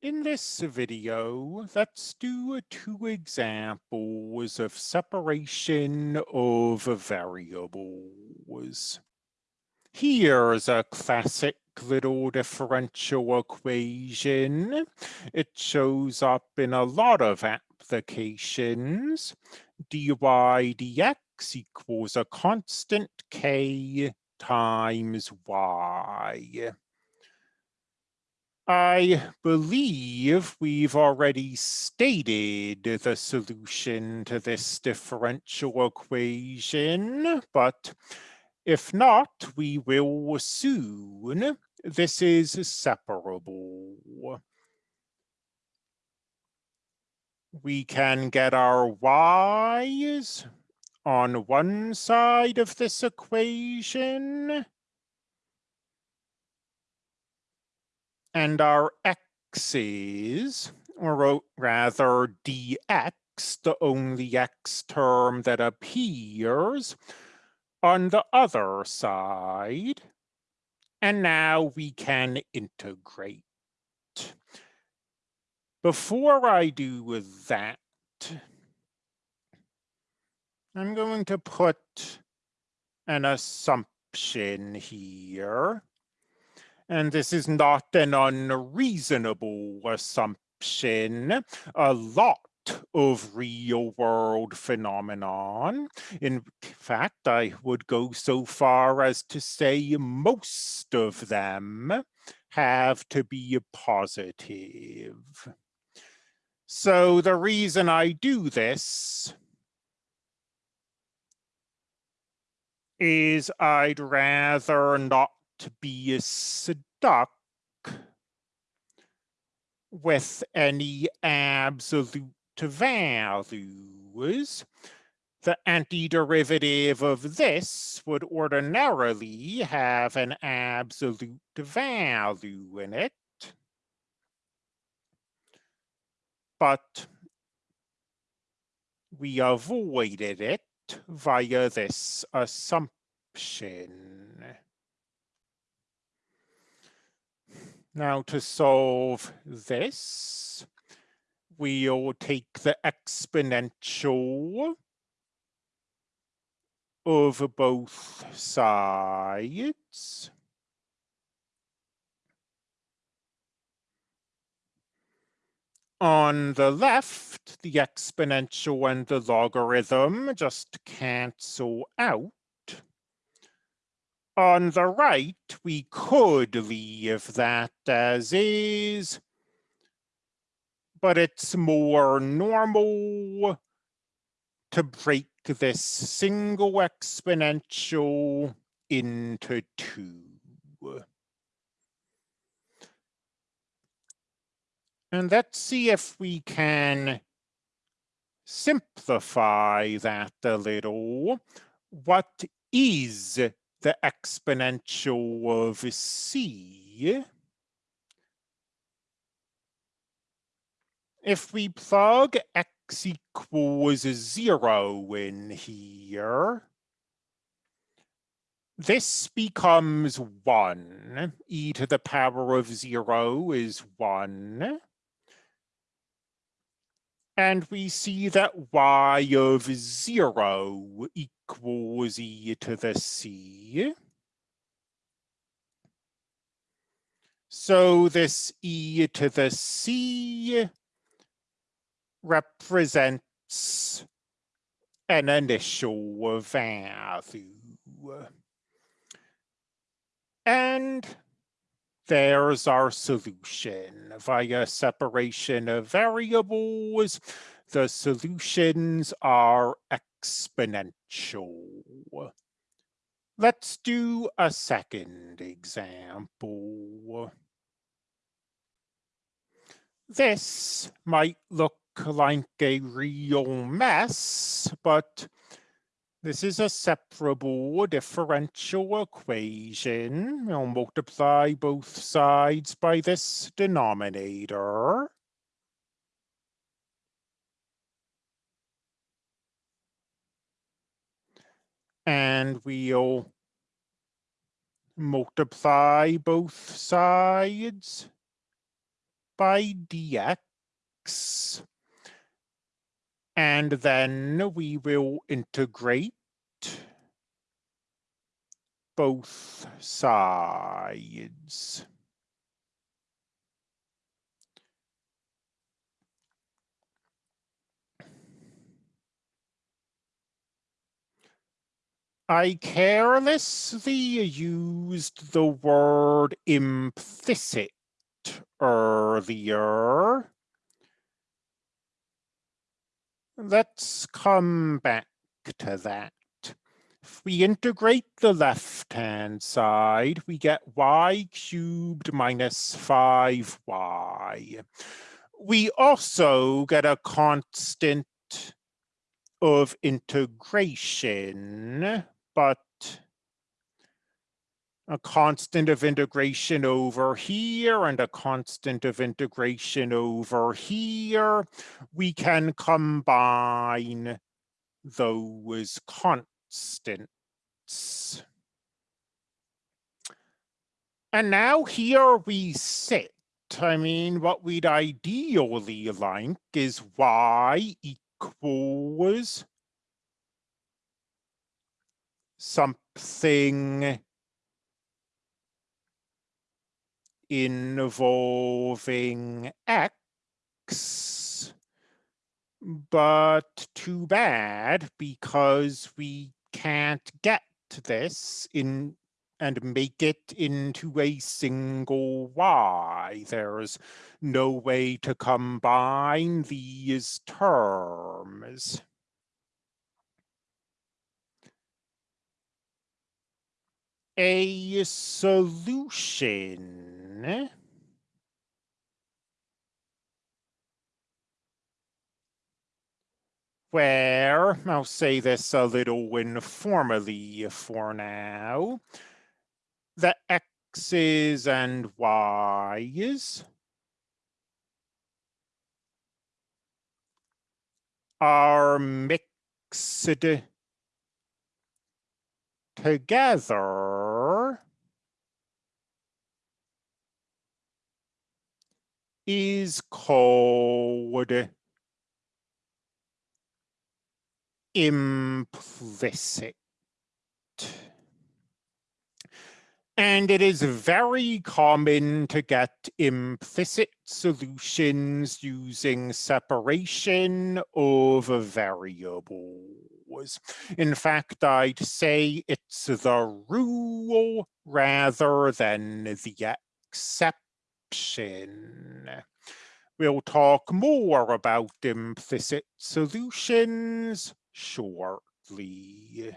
In this video, let's do two examples of separation of variables. Here's a classic little differential equation. It shows up in a lot of applications. dy dx equals a constant k times y. I believe we've already stated the solution to this differential equation, but if not, we will soon. This is separable. We can get our y's on one side of this equation and our x's, or rather dx, the only x term that appears, on the other side. And now we can integrate. Before I do that, I'm going to put an assumption here. And this is not an unreasonable assumption. A lot of real world phenomenon. In fact, I would go so far as to say most of them have to be positive. So the reason I do this is I'd rather not to be stuck with any absolute values. The antiderivative of this would ordinarily have an absolute value in it. But we avoided it via this assumption. Now to solve this, we'll take the exponential of both sides. On the left, the exponential and the logarithm just cancel out on the right, we could leave that as is, but it's more normal to break this single exponential into two. And let's see if we can simplify that a little. What is the exponential of c, if we plug x equals zero in here, this becomes one. e to the power of zero is one. And we see that y of zero equals e to the c. So this e to the c represents an initial value. And there's our solution. Via separation of variables, the solutions are exponential. Let's do a second example. This might look like a real mess, but this is a separable differential equation. We'll multiply both sides by this denominator. And we'll multiply both sides by dx. And then we will integrate both sides. I carelessly used the word implicit earlier. Let's come back to that. If we integrate the left-hand side, we get y cubed minus 5y. We also get a constant of integration but a constant of integration over here and a constant of integration over here, we can combine those constants. And now here we sit. I mean, what we'd ideally like is y equals something involving X, but too bad because we can't get this in and make it into a single Y. There's no way to combine these terms. a solution where, I'll say this a little informally for now, the x's and y's are mixed together is called implicit. And it is very common to get implicit solutions using separation of variables. In fact, I'd say it's the rule rather than the exception. We'll talk more about implicit solutions shortly.